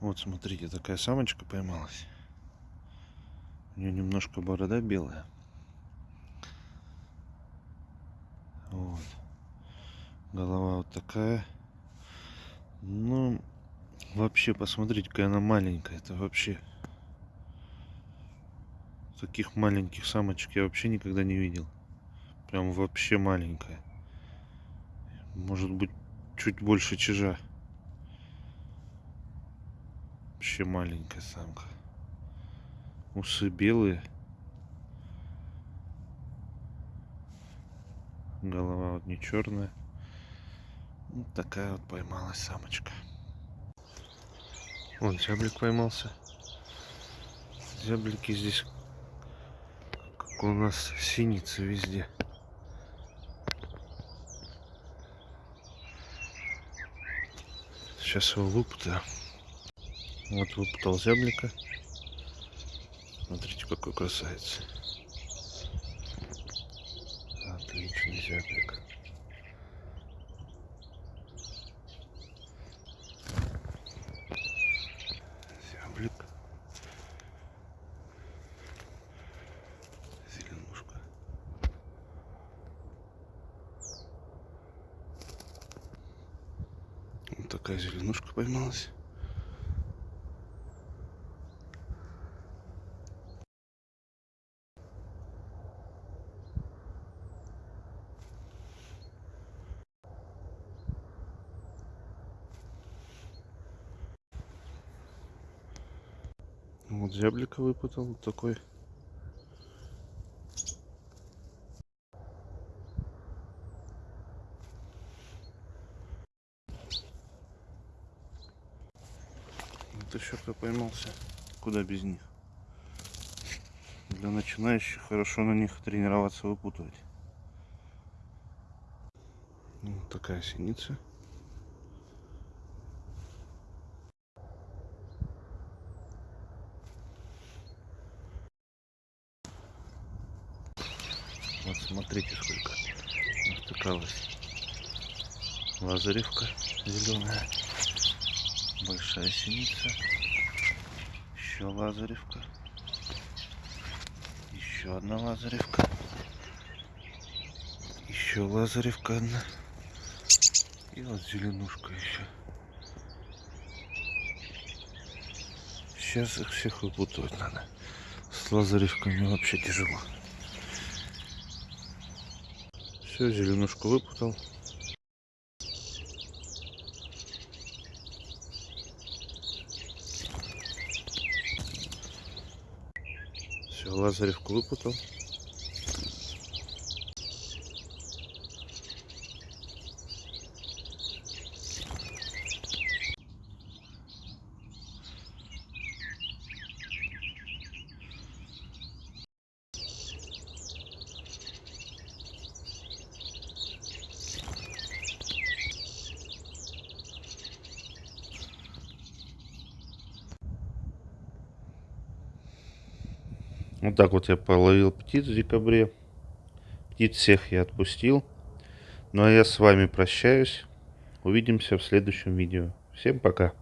Вот, смотрите, такая самочка поймалась. У нее немножко борода белая. Вот. Голова вот такая. Ну, вообще, посмотрите, какая она маленькая. Это вообще... Таких маленьких самочек я вообще никогда не видел. Прям вообще маленькая. Может быть, чуть больше чижа. Вообще маленькая самка. Усы белые. Голова вот не черная. Вот такая вот поймалась самочка. Вон зяблик поймался. Зяблики здесь, как у нас синицы везде. Сейчас его выпутаю. Вот выпутал зяблика. Смотрите, какой красавец. Отличный зяблик. Зяблик. Зеленушка. Вот такая зеленушка поймалась. Вот зяблика выпутал вот такой. Вот еще кто поймался. Куда без них. Для начинающих хорошо на них тренироваться выпутывать. Вот такая синица. Вот смотрите, сколько натыкалось. Лазаревка зеленая. Большая синица. Еще лазаревка. Еще одна лазаревка. Еще лазаревка одна. И вот зеленушка еще. Сейчас их всех выпутывать надо. С лазаревками вообще тяжело. Все, зеленушку выпутал. Все, лазаревку выпутал. Вот так вот я половил птиц в декабре. Птиц всех я отпустил. Ну а я с вами прощаюсь. Увидимся в следующем видео. Всем пока.